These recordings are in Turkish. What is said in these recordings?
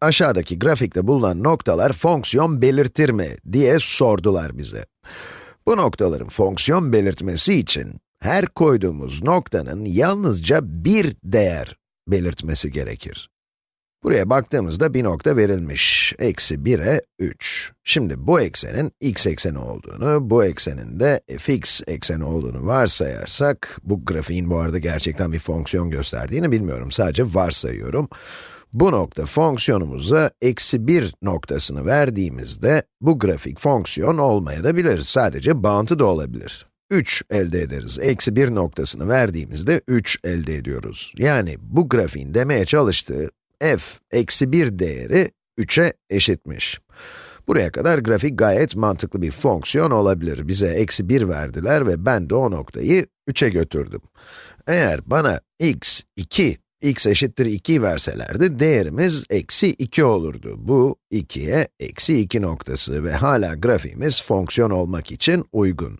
aşağıdaki grafikte bulunan noktalar fonksiyon belirtir mi diye sordular bize. Bu noktaların fonksiyon belirtmesi için her koyduğumuz noktanın yalnızca bir değer belirtmesi gerekir. Buraya baktığımızda bir nokta verilmiş, eksi 1'e 3. Şimdi bu eksenin x ekseni olduğunu, bu eksenin de fx ekseni olduğunu varsayarsak, bu grafiğin bu arada gerçekten bir fonksiyon gösterdiğini bilmiyorum, sadece varsayıyorum. Bu nokta fonksiyonumuza eksi 1 noktasını verdiğimizde, bu grafik fonksiyon olmayabilir, sadece bağıntı da olabilir. 3 elde ederiz. Eksi 1 noktasını verdiğimizde 3 elde ediyoruz. Yani bu grafiğin demeye çalıştığı f eksi 1 değeri 3'e eşitmiş. Buraya kadar grafik gayet mantıklı bir fonksiyon olabilir. Bize eksi 1 verdiler ve ben de o noktayı 3'e götürdüm. Eğer bana x 2, x eşittir 2 verselerdi, değerimiz eksi 2 olurdu. Bu 2'ye eksi 2 noktası ve hala grafiğimiz fonksiyon olmak için uygun.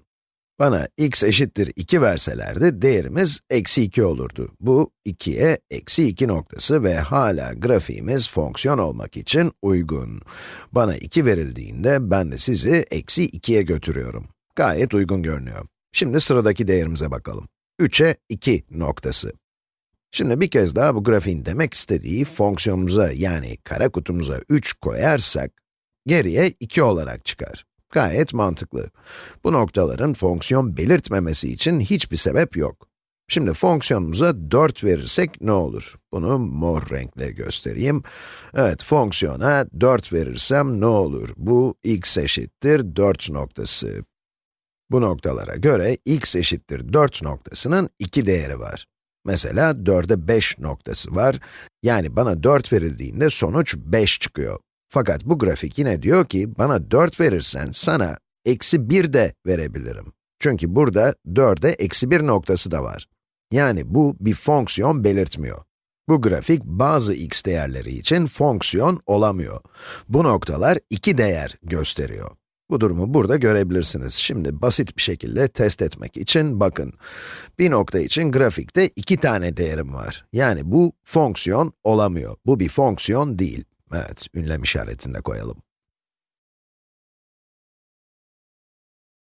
Bana x eşittir 2 verselerdi, değerimiz eksi 2 olurdu. Bu 2'ye eksi 2 noktası ve hala grafiğimiz fonksiyon olmak için uygun. Bana 2 verildiğinde ben de sizi eksi 2'ye götürüyorum. Gayet uygun görünüyor. Şimdi sıradaki değerimize bakalım. 3'e 2 noktası. Şimdi bir kez daha bu grafiğin demek istediği fonksiyonumuza yani kara kutumuza 3 koyarsak, geriye 2 olarak çıkar. Gayet mantıklı. Bu noktaların fonksiyon belirtmemesi için hiçbir sebep yok. Şimdi fonksiyonumuza 4 verirsek ne olur? Bunu mor renkle göstereyim. Evet, fonksiyona 4 verirsem ne olur? Bu x eşittir 4 noktası. Bu noktalara göre x eşittir 4 noktasının 2 değeri var. Mesela 4'e 5 noktası var. Yani bana 4 verildiğinde sonuç 5 çıkıyor. Fakat bu grafik yine diyor ki, bana 4 verirsen sana eksi 1 de verebilirim. Çünkü burada 4'e eksi 1 noktası da var. Yani bu bir fonksiyon belirtmiyor. Bu grafik bazı x değerleri için fonksiyon olamıyor. Bu noktalar iki değer gösteriyor. Bu durumu burada görebilirsiniz. Şimdi basit bir şekilde test etmek için bakın. Bir nokta için grafikte iki tane değerim var. Yani bu fonksiyon olamıyor. Bu bir fonksiyon değil. Evet, ünlem işaretini de koyalım.